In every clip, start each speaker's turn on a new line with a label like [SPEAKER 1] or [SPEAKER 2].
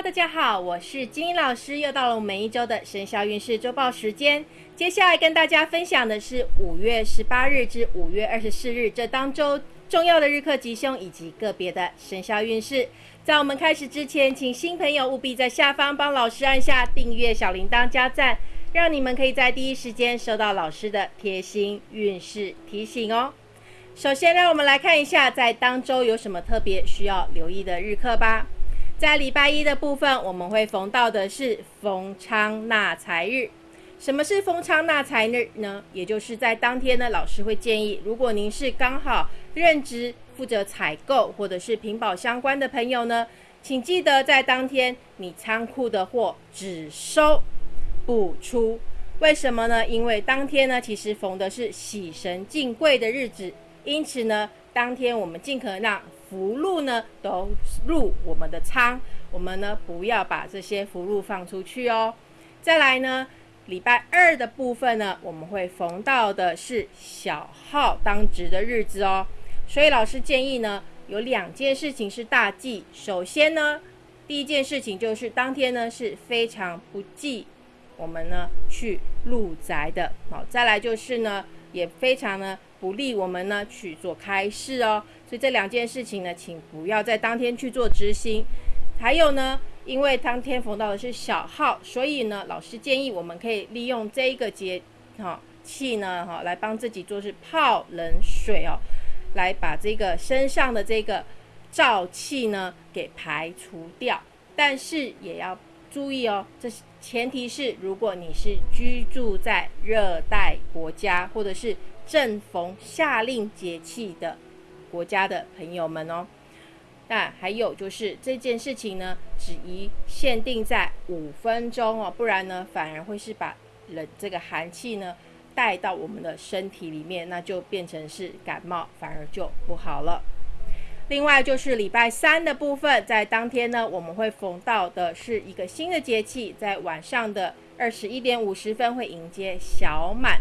[SPEAKER 1] 大家好，我是金英老师，又到了我们一周的生肖运势周报时间。接下来跟大家分享的是五月十八日至五月二十四日这当周重要的日课吉凶以及个别的生肖运势。在我们开始之前，请新朋友务必在下方帮老师按下订阅、小铃铛、加赞，让你们可以在第一时间收到老师的贴心运势提醒哦。首先，让我们来看一下在当周有什么特别需要留意的日课吧。在礼拜一的部分，我们会逢到的是逢昌纳财日。什么是逢昌纳财日呢？也就是在当天呢，老师会建议，如果您是刚好任职负责采购或者是屏保相关的朋友呢，请记得在当天你仓库的货只收不出。为什么呢？因为当天呢，其实逢的是喜神进贵的日子，因此呢，当天我们尽可能让福禄呢都入我们的仓，我们呢不要把这些福禄放出去哦。再来呢，礼拜二的部分呢，我们会逢到的是小号当值的日子哦。所以老师建议呢，有两件事情是大忌。首先呢，第一件事情就是当天呢是非常不忌我们呢去入宅的。好，再来就是呢，也非常呢不利我们呢去做开市哦。所以这两件事情呢，请不要在当天去做执行。还有呢，因为当天逢到的是小号，所以呢，老师建议我们可以利用这一个节哈气呢哈，来帮自己做是泡冷水哦，来把这个身上的这个燥气呢给排除掉。但是也要注意哦，这是前提是如果你是居住在热带国家，或者是正逢夏令节气的。国家的朋友们哦，那还有就是这件事情呢，只宜限定在五分钟哦，不然呢，反而会是把冷这个寒气呢带到我们的身体里面，那就变成是感冒，反而就不好了。另外就是礼拜三的部分，在当天呢，我们会逢到的是一个新的节气，在晚上的二十一点五十分会迎接小满。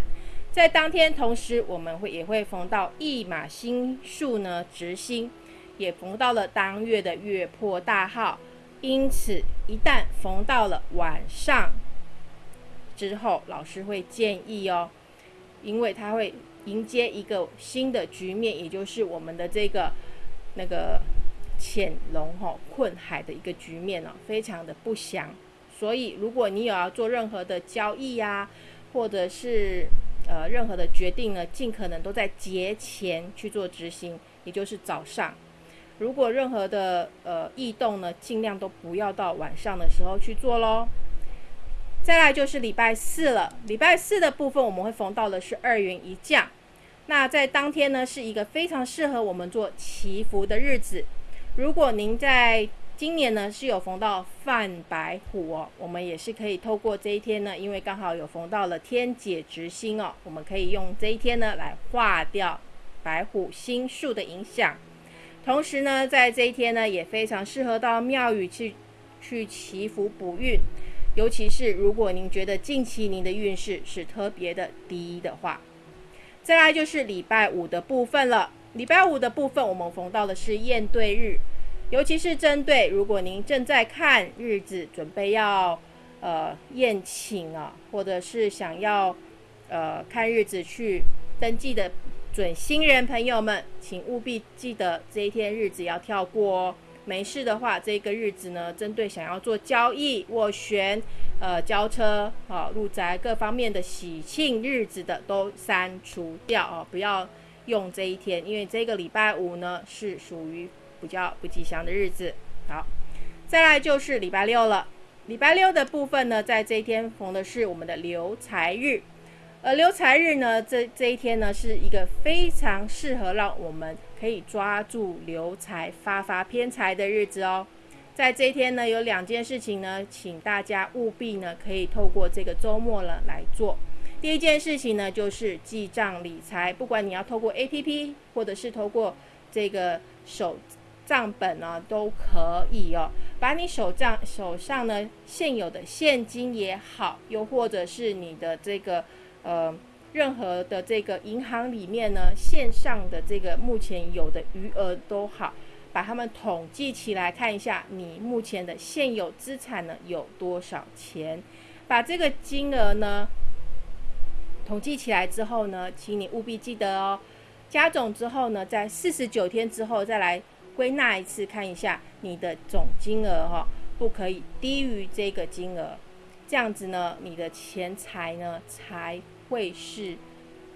[SPEAKER 1] 在当天，同时我们会也会逢到一马星数呢，直星，也逢到了当月的月破大号。因此，一旦逢到了晚上之后，老师会建议哦，因为它会迎接一个新的局面，也就是我们的这个那个潜龙吼困海的一个局面哦，非常的不祥。所以，如果你有要做任何的交易呀，或者是呃，任何的决定呢，尽可能都在节前去做执行，也就是早上。如果任何的呃异动呢，尽量都不要到晚上的时候去做喽。再来就是礼拜四了，礼拜四的部分我们会逢到的是二元一降。那在当天呢，是一个非常适合我们做祈福的日子。如果您在今年呢是有逢到犯白虎哦，我们也是可以透过这一天呢，因为刚好有逢到了天解之星哦，我们可以用这一天呢来化掉白虎星数的影响。同时呢，在这一天呢，也非常适合到庙宇去去祈福补运，尤其是如果您觉得近期您的运势是特别的低的话。再来就是礼拜五的部分了，礼拜五的部分我们逢到的是验对日。尤其是针对如果您正在看日子，准备要呃宴请啊，或者是想要呃看日子去登记的准新人朋友们，请务必记得这一天日子要跳过哦。没事的话，这个日子呢，针对想要做交易、斡旋、呃交车、啊入宅各方面的喜庆日子的，都删除掉哦，不要用这一天，因为这个礼拜五呢是属于。比较不吉祥的日子，好，再来就是礼拜六了。礼拜六的部分呢，在这一天逢的是我们的留财日，而留财日呢，这这一天呢，是一个非常适合让我们可以抓住留财、发发偏财的日子哦。在这一天呢，有两件事情呢，请大家务必呢，可以透过这个周末了来做。第一件事情呢，就是记账理财，不管你要透过 A P P，或者是透过这个手。账本呢都可以哦，把你手账手上呢现有的现金也好，又或者是你的这个呃任何的这个银行里面呢线上的这个目前有的余额都好，把它们统计起来，看一下你目前的现有资产呢有多少钱。把这个金额呢统计起来之后呢，请你务必记得哦，加总之后呢，在四十九天之后再来归纳一次，看一下你的总金额哈，不可以低于这个金额，这样子呢，你的钱财呢才会是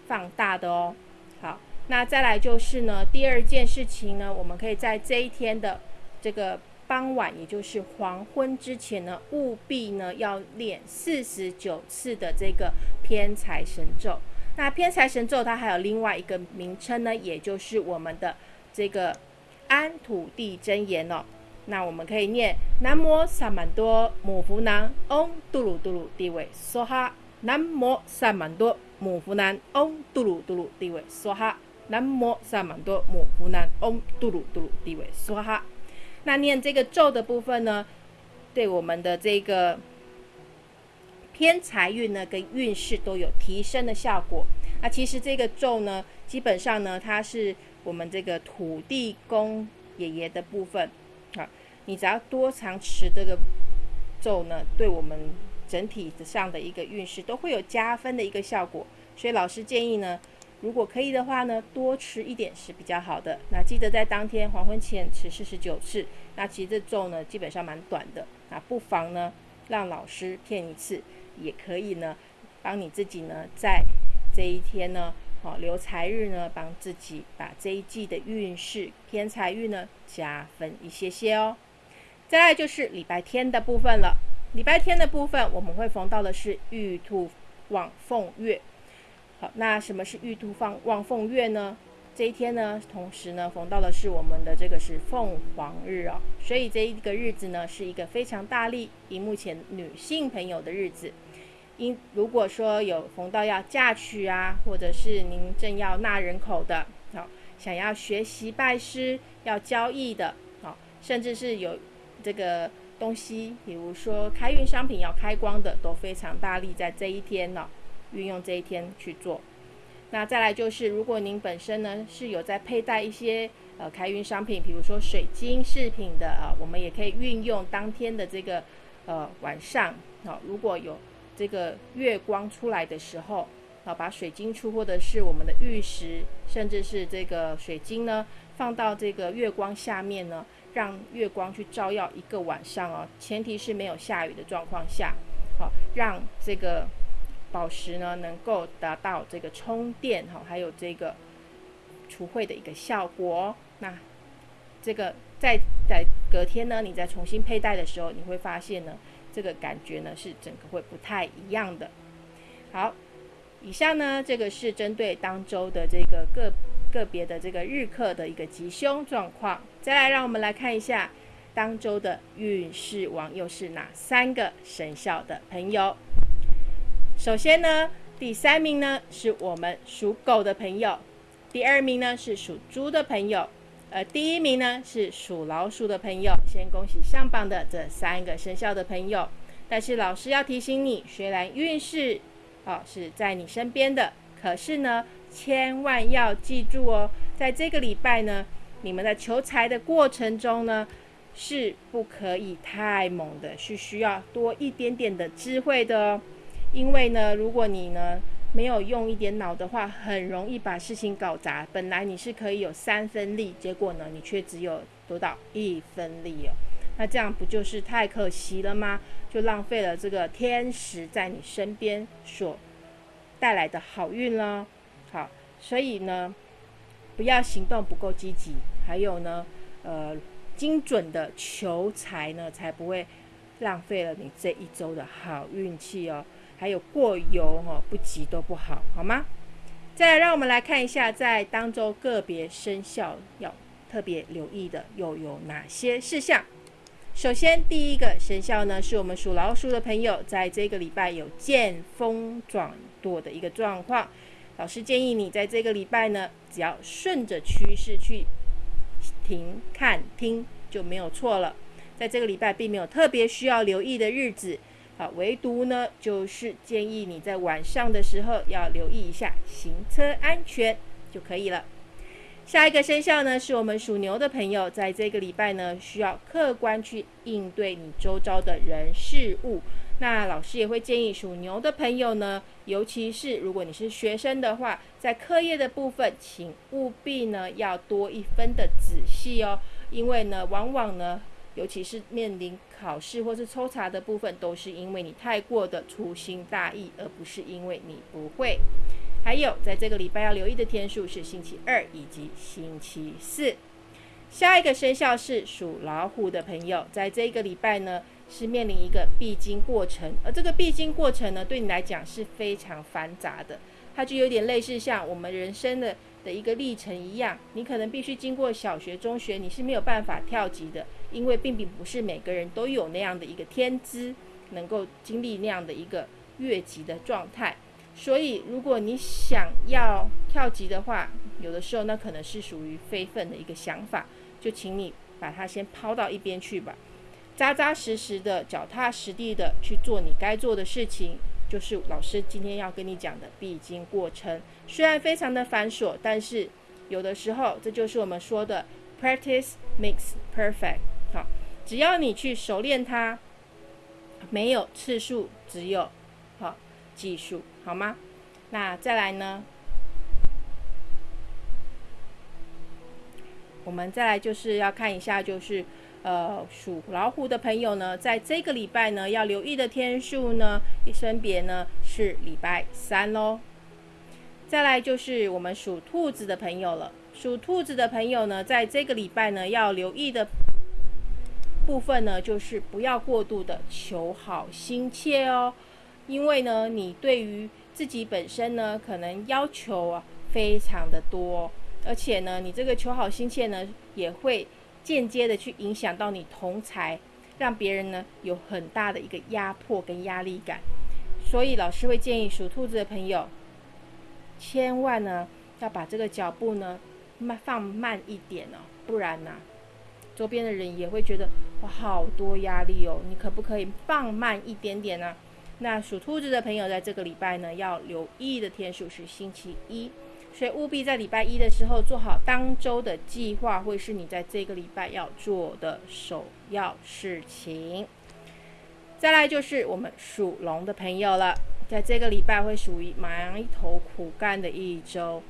[SPEAKER 1] 放大的哦。好，那再来就是呢，第二件事情呢，我们可以在这一天的这个。傍晚，也就是黄昏之前呢，务必呢要练四十九次的这个偏财神咒。那偏财神咒它还有另外一个名称呢，也就是我们的这个安土地真言哦。那我们可以念南无萨满多母福南嗡嘟噜嘟噜地位梭哈。南无萨满多母福南嗡嘟噜嘟噜地位梭哈。南无萨满多母福南嗡嘟噜嘟噜地位梭哈。那念这个咒的部分呢，对我们的这个偏财运呢跟运势都有提升的效果。那其实这个咒呢，基本上呢，它是我们这个土地公爷爷的部分啊。你只要多常持这个咒呢，对我们整体上的一个运势都会有加分的一个效果。所以老师建议呢。如果可以的话呢，多吃一点是比较好的。那记得在当天黄昏前吃四十九次。那其实这咒呢，基本上蛮短的。那不妨呢，让老师骗一次，也可以呢，帮你自己呢，在这一天呢，好留财日呢，帮自己把这一季的运势偏财运呢加分一些些哦。再来就是礼拜天的部分了。礼拜天的部分，我们会逢到的是玉兔望凤月。好，那什么是玉兔放望凤月呢？这一天呢，同时呢，逢到的是我们的这个是凤凰日哦，所以这一个日子呢，是一个非常大力以目前女性朋友的日子。因如果说有逢到要嫁娶啊，或者是您正要纳人口的，好，想要学习拜师、要交易的，好，甚至是有这个东西，比如说开运商品要开光的，都非常大力在这一天呢。运用这一天去做，那再来就是，如果您本身呢是有在佩戴一些呃开运商品，比如说水晶饰品的啊，我们也可以运用当天的这个呃晚上啊，如果有这个月光出来的时候啊，把水晶出或者是我们的玉石，甚至是这个水晶呢，放到这个月光下面呢，让月光去照耀一个晚上哦，前提是没有下雨的状况下，好让这个。宝石呢，能够达到这个充电哈，还有这个除秽的一个效果。那这个在在隔天呢，你再重新佩戴的时候，你会发现呢，这个感觉呢是整个会不太一样的。好，以下呢这个是针对当周的这个个个别的这个日课的一个吉凶状况。再来，让我们来看一下当周的运势王又是哪三个生肖的朋友。首先呢，第三名呢是我们属狗的朋友，第二名呢是属猪的朋友，呃，第一名呢是属老鼠的朋友。先恭喜上榜的这三个生肖的朋友。但是老师要提醒你，虽然运势哦是在你身边的，可是呢，千万要记住哦，在这个礼拜呢，你们在求财的过程中呢，是不可以太猛的，是需要多一点点的智慧的哦。因为呢，如果你呢没有用一点脑的话，很容易把事情搞砸。本来你是可以有三分力，结果呢，你却只有得到一分力哦。那这样不就是太可惜了吗？就浪费了这个天使在你身边所带来的好运了。好，所以呢，不要行动不够积极，还有呢，呃，精准的求财呢，才不会浪费了你这一周的好运气哦。还有过犹哈不及都不好，好吗？再，让我们来看一下，在当周个别生肖要特别留意的又有哪些事项。首先，第一个生肖呢，是我们属老鼠的朋友，在这个礼拜有见风转舵的一个状况。老师建议你在这个礼拜呢，只要顺着趋势去停看听就没有错了。在这个礼拜，并没有特别需要留意的日子。啊，唯独呢，就是建议你在晚上的时候要留意一下行车安全就可以了。下一个生肖呢，是我们属牛的朋友，在这个礼拜呢，需要客观去应对你周遭的人事物。那老师也会建议属牛的朋友呢，尤其是如果你是学生的话，在课业的部分，请务必呢要多一分的仔细哦，因为呢，往往呢，尤其是面临考试或是抽查的部分，都是因为你太过的粗心大意，而不是因为你不会。还有，在这个礼拜要留意的天数是星期二以及星期四。下一个生肖是属老虎的朋友，在这一个礼拜呢，是面临一个必经过程，而这个必经过程呢，对你来讲是非常繁杂的，它就有点类似像我们人生的的一个历程一样，你可能必须经过小学、中学，你是没有办法跳级的，因为并并不是每个人都有那样的一个天资，能够经历那样的一个越级的状态。所以，如果你想要跳级的话，有的时候那可能是属于非分的一个想法，就请你把它先抛到一边去吧，扎扎实实的、脚踏实地的去做你该做的事情，就是老师今天要跟你讲的必经过程。虽然非常的繁琐，但是有的时候这就是我们说的 practice makes perfect。好，只要你去熟练它，没有次数，只有好技术。好吗？那再来呢？我们再来就是要看一下，就是呃属老虎的朋友呢，在这个礼拜呢要留意的天数呢，分别呢是礼拜三喽。再来就是我们属兔子的朋友了，属兔子的朋友呢，在这个礼拜呢要留意的部分呢，就是不要过度的求好心切哦。因为呢，你对于自己本身呢，可能要求啊非常的多，而且呢，你这个求好心切呢，也会间接的去影响到你同才，让别人呢有很大的一个压迫跟压力感。所以老师会建议属兔子的朋友，千万呢要把这个脚步呢慢放慢一点哦，不然呢，周边的人也会觉得哇好多压力哦，你可不可以放慢一点点呢？那属兔子的朋友，在这个礼拜呢，要留意的天数是星期一，所以务必在礼拜一的时候做好当周的计划，会是你在这个礼拜要做的首要事情。再来就是我们属龙的朋友了，在这个礼拜会属于埋头苦干的一周，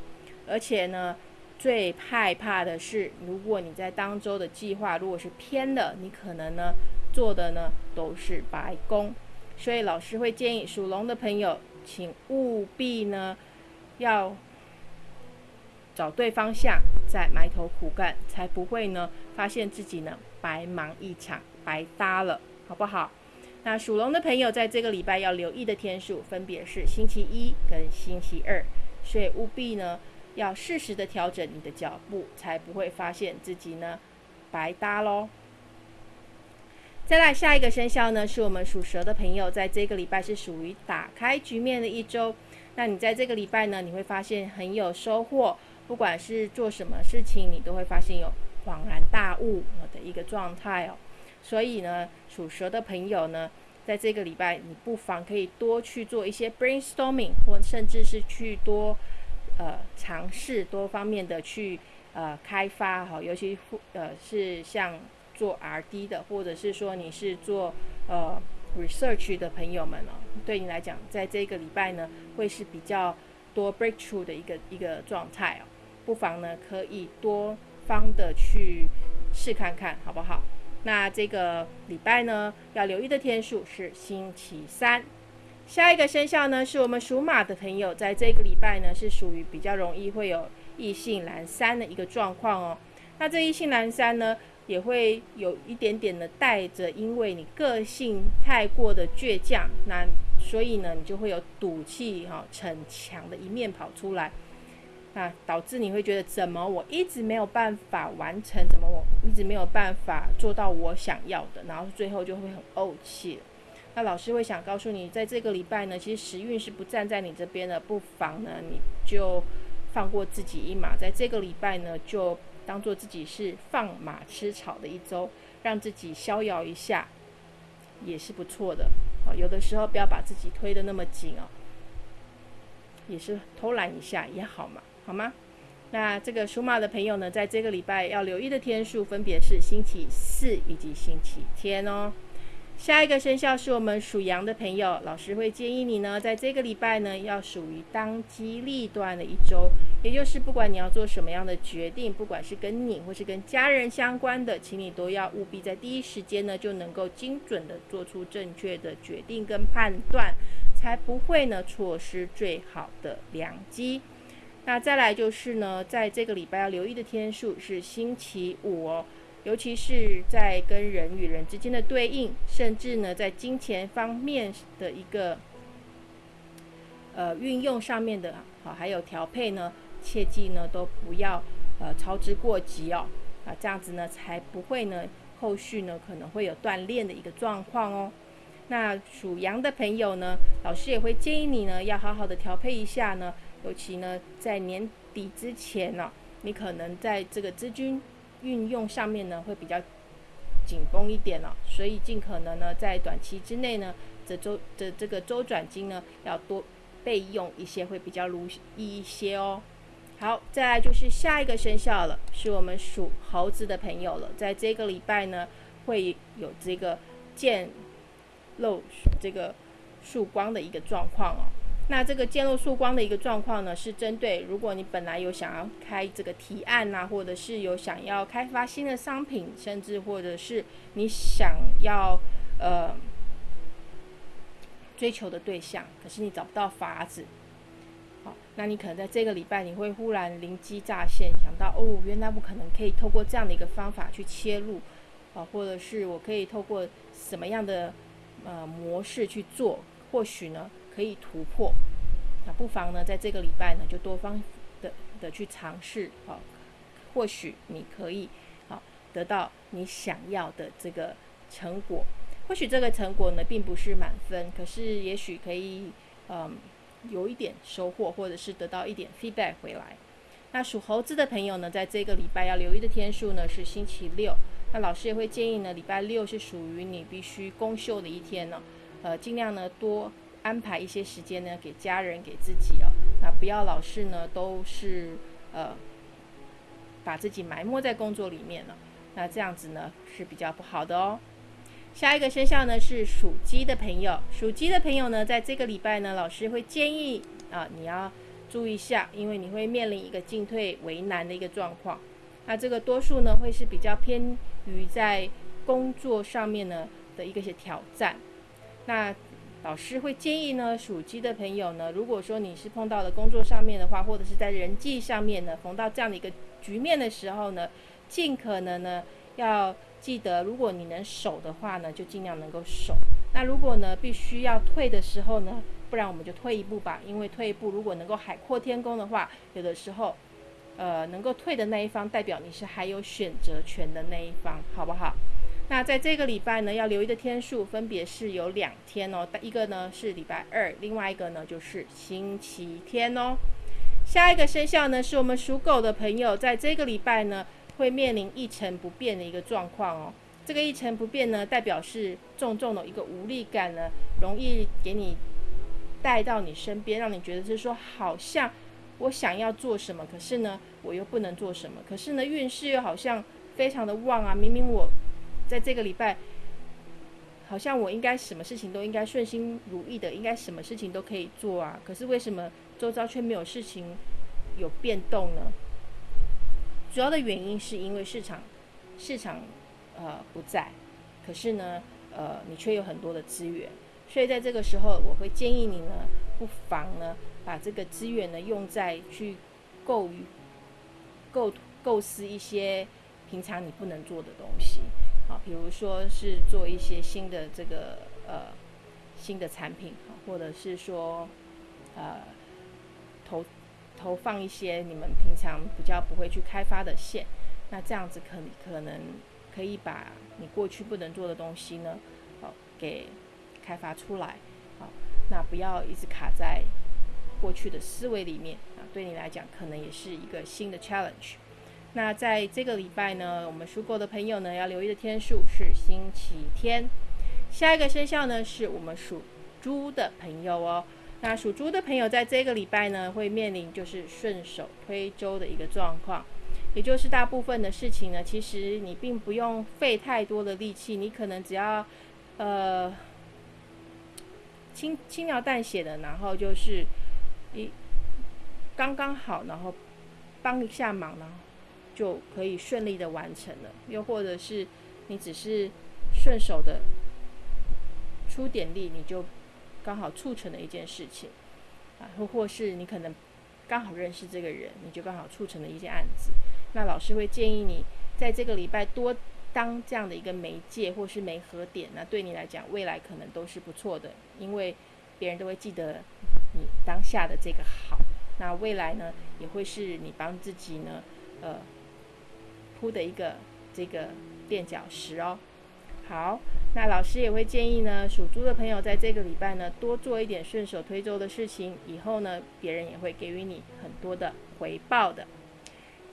[SPEAKER 1] 而且呢，最害怕的是，如果你在当周的计划如果是偏的，你可能呢做的呢都是白工。所以老师会建议属龙的朋友，请务必呢要找对方向，再埋头苦干，才不会呢发现自己呢白忙一场，白搭了，好不好？那属龙的朋友在这个礼拜要留意的天数，分别是星期一跟星期二，所以务必呢要适时的调整你的脚步，才不会发现自己呢白搭喽。再来下一个生肖呢，是我们属蛇的朋友，在这个礼拜是属于打开局面的一周。那你在这个礼拜呢，你会发现很有收获，不管是做什么事情，你都会发现有恍然大悟的一个状态哦。所以呢，属蛇的朋友呢，在这个礼拜，你不妨可以多去做一些 brainstorming，或甚至是去多呃尝试多方面的去呃开发哈，尤其呃是像。做 R&D 的，或者是说你是做呃 research 的朋友们哦，对你来讲，在这个礼拜呢，会是比较多 breakthrough 的一个一个状态哦，不妨呢可以多方的去试看看，好不好？那这个礼拜呢，要留意的天数是星期三。下一个生肖呢，是我们属马的朋友，在这个礼拜呢，是属于比较容易会有异性阑珊的一个状况哦。那这异性阑珊呢？也会有一点点的带着，因为你个性太过的倔强，那所以呢，你就会有赌气哈、逞强的一面跑出来，那导致你会觉得怎么我一直没有办法完成，怎么我一直没有办法做到我想要的，然后最后就会很怄气。那老师会想告诉你，在这个礼拜呢，其实时运是不站在你这边的，不妨呢你就放过自己一马，在这个礼拜呢就。当做自己是放马吃草的一周，让自己逍遥一下，也是不错的。啊，有的时候不要把自己推得那么紧哦，也是偷懒一下也好嘛，好吗？那这个属马的朋友呢，在这个礼拜要留意的天数分别是星期四以及星期天哦。下一个生肖是我们属羊的朋友，老师会建议你呢，在这个礼拜呢，要属于当机立断的一周，也就是不管你要做什么样的决定，不管是跟你或是跟家人相关的，请你都要务必在第一时间呢，就能够精准的做出正确的决定跟判断，才不会呢错失最好的良机。那再来就是呢，在这个礼拜要留意的天数是星期五哦。尤其是在跟人与人之间的对应，甚至呢，在金钱方面的一个呃运用上面的，好，还有调配呢，切记呢都不要呃操之过急哦，啊，这样子呢才不会呢后续呢可能会有断裂的一个状况哦。那属羊的朋友呢，老师也会建议你呢要好好的调配一下呢，尤其呢在年底之前呢，你可能在这个资金。运用上面呢会比较紧绷一点了，所以尽可能呢在短期之内呢，这周的这个周转金呢要多备用一些，会比较如意一些哦。好，再来就是下一个生肖了，是我们属猴子的朋友了，在这个礼拜呢会有这个见露这个曙光的一个状况哦。那这个渐露曙光的一个状况呢，是针对如果你本来有想要开这个提案呐，或者是有想要开发新的商品，甚至或者是你想要呃追求的对象，可是你找不到法子，好，那你可能在这个礼拜你会忽然灵机乍现，想到哦，原来我可能可以透过这样的一个方法去切入，啊，或者是我可以透过什么样的呃模式去做，或许呢？可以突破，那不妨呢，在这个礼拜呢，就多方的的去尝试，好，或许你可以好得到你想要的这个成果。或许这个成果呢，并不是满分，可是也许可以，嗯，有一点收获，或者是得到一点 feedback 回来。那属猴子的朋友呢，在这个礼拜要留意的天数呢，是星期六。那老师也会建议呢，礼拜六是属于你必须公休的一天呢，呃，尽量呢多。安排一些时间呢，给家人、给自己哦。那不要老是呢，都是呃，把自己埋没在工作里面了。那这样子呢是比较不好的哦。下一个生肖呢是属鸡的朋友，属鸡的朋友呢，在这个礼拜呢，老师会建议啊，你要注意一下，因为你会面临一个进退为难的一个状况。那这个多数呢，会是比较偏于在工作上面呢的一个些挑战。那老师会建议呢，属鸡的朋友呢，如果说你是碰到了工作上面的话，或者是在人际上面呢，逢到这样的一个局面的时候呢，尽可能呢要记得，如果你能守的话呢，就尽量能够守。那如果呢必须要退的时候呢，不然我们就退一步吧，因为退一步如果能够海阔天空的话，有的时候，呃，能够退的那一方代表你是还有选择权的那一方，好不好？那在这个礼拜呢，要留意的天数分别是有两天哦，一个呢是礼拜二，另外一个呢就是星期天哦。下一个生肖呢是我们属狗的朋友，在这个礼拜呢会面临一成不变的一个状况哦。这个一成不变呢，代表是重重的一个无力感呢，容易给你带到你身边，让你觉得是说好像我想要做什么，可是呢我又不能做什么，可是呢运势又好像非常的旺啊，明明我。在这个礼拜，好像我应该什么事情都应该顺心如意的，应该什么事情都可以做啊。可是为什么周遭却没有事情有变动呢？主要的原因是因为市场市场呃不在，可是呢呃你却有很多的资源，所以在这个时候，我会建议你呢，不妨呢把这个资源呢用在去构构构思一些平常你不能做的东西。啊，比如说是做一些新的这个呃新的产品，或者是说呃投投放一些你们平常比较不会去开发的线，那这样子可可能可以把你过去不能做的东西呢，好给开发出来，好，那不要一直卡在过去的思维里面啊，对你来讲可能也是一个新的 challenge。那在这个礼拜呢，我们属狗的朋友呢要留意的天数是星期天。下一个生肖呢是我们属猪的朋友哦。那属猪的朋友在这个礼拜呢，会面临就是顺手推舟的一个状况，也就是大部分的事情呢，其实你并不用费太多的力气，你可能只要呃轻轻描淡写的，然后就是一刚刚好，然后帮一下忙呢，就可以顺利的完成了。又或者是你只是顺手的出点力，你就。刚好促成了一件事情，啊，或或是你可能刚好认识这个人，你就刚好促成了一件案子。那老师会建议你在这个礼拜多当这样的一个媒介或是媒合点，那对你来讲未来可能都是不错的，因为别人都会记得你当下的这个好。那未来呢，也会是你帮自己呢，呃，铺的一个这个垫脚石哦。好。那老师也会建议呢，属猪的朋友在这个礼拜呢，多做一点顺手推舟的事情，以后呢，别人也会给予你很多的回报的。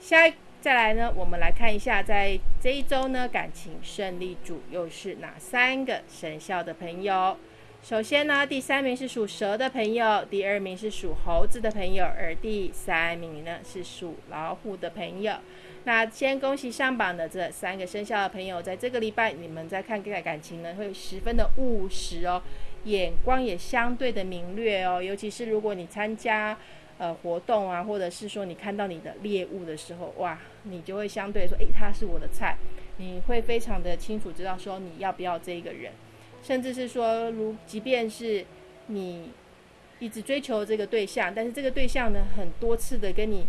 [SPEAKER 1] 下一再来呢，我们来看一下，在这一周呢，感情胜利组又是哪三个生肖的朋友？首先呢，第三名是属蛇的朋友，第二名是属猴子的朋友，而第三名呢是属老虎的朋友。那先恭喜上榜的这三个生肖的朋友，在这个礼拜，你们在看待感情呢，会十分的务实哦，眼光也相对的明略哦。尤其是如果你参加呃活动啊，或者是说你看到你的猎物的时候，哇，你就会相对说，诶，他是我的菜，你会非常的清楚知道说你要不要这个人，甚至是说，如即便是你一直追求这个对象，但是这个对象呢，很多次的跟你。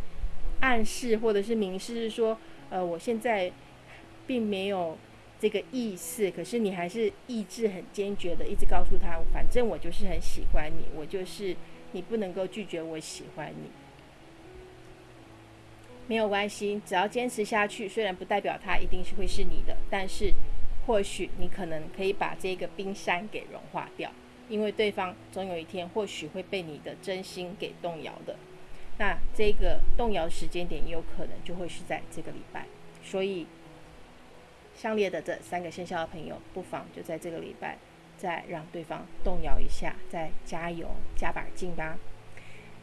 [SPEAKER 1] 暗示或者是明示是说，呃，我现在并没有这个意思，可是你还是意志很坚决的，一直告诉他，反正我就是很喜欢你，我就是你不能够拒绝我喜欢你，没有关系，只要坚持下去，虽然不代表他一定是会是你的，但是或许你可能可以把这个冰山给融化掉，因为对方总有一天或许会被你的真心给动摇的。那这个动摇时间点也有可能就会是在这个礼拜，所以相列的这三个生肖的朋友，不妨就在这个礼拜再让对方动摇一下，再加油加把劲吧。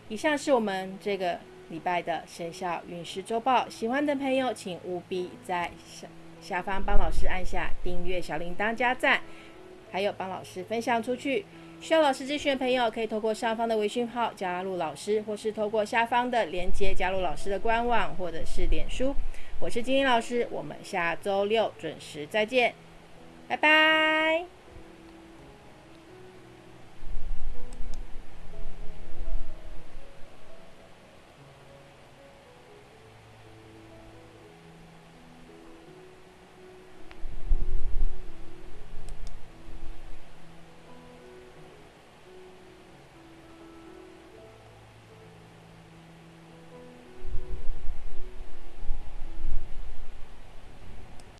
[SPEAKER 1] 以上是我们这个礼拜的生肖运势周报，喜欢的朋友请务必在下方帮老师按下订阅小铃铛加赞，还有帮老师分享出去。需要老师咨询的朋友，可以透过上方的微信号加入老师，或是透过下方的链接加入老师的官网或者是脸书。我是金英老师，我们下周六准时再见，拜拜。